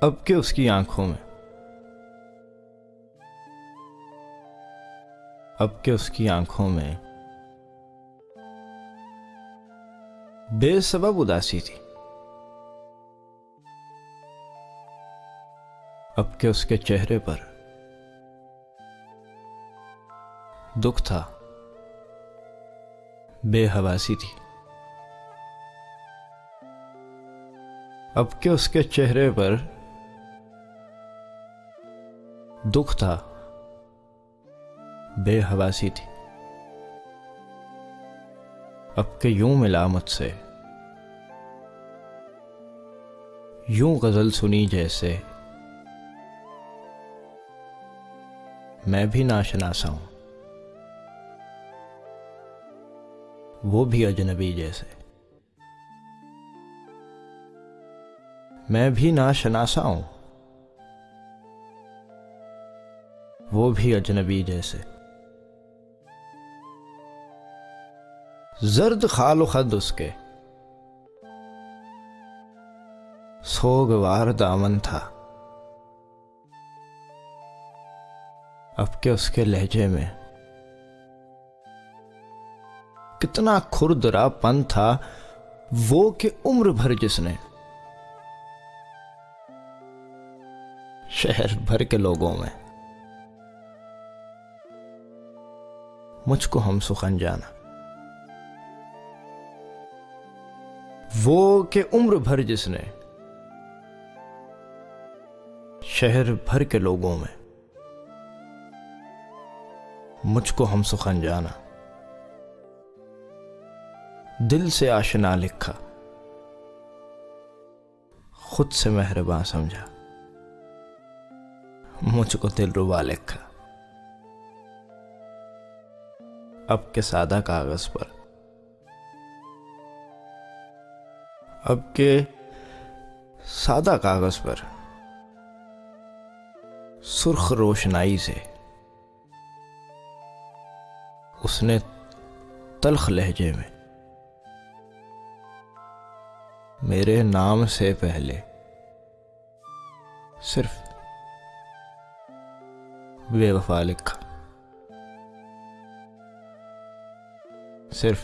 اب کے اس کی آنکھوں میں۔ اب کے اس کی آنکھوں میں۔ بے سبب اداسی تھی۔ اب کے اس کے چہرے پر دکھ تھا۔ بے حواسی تھی۔ اب کے اس کے چہرے پر دکھ تھا۔ بے حواسی تھی۔ اب کے یوں ملامت سے۔ یوں غزل سنی جیسے۔ میں بھی ناشناسا ہوں۔ وہ بھی اجنبی جیسے۔ میں بھی ناشناسا ہوں۔ وہ بھی اجنبی جیسے۔ زرد خال و خد اس کے۔ سوگوار دامن تھا۔ اب کے اس کے لہجے میں؟ کتنا کھردرا پن تھا وہ کہ عمر بھر جس نے۔ شہر بھر کے لوگوں میں۔ مجھ کو ہم سخن جانا۔ وہ کہ عمر بھر جس نے شہر بھر کے لوگوں میں مجھ کو ہم سخن جانا۔ دل سے آشنا لکھا، خود سے مہربان سمجھا۔ مجھ کو دل ربا لکھا۔ اب کے سادہ کاغذ پر۔ اب کے سادہ کاغذ پر۔ سرخ روشنائی سے۔ اس نے تلخ لہجے میں۔ میرے نام سے پہلے صرف بے وفا لکھا۔ صرف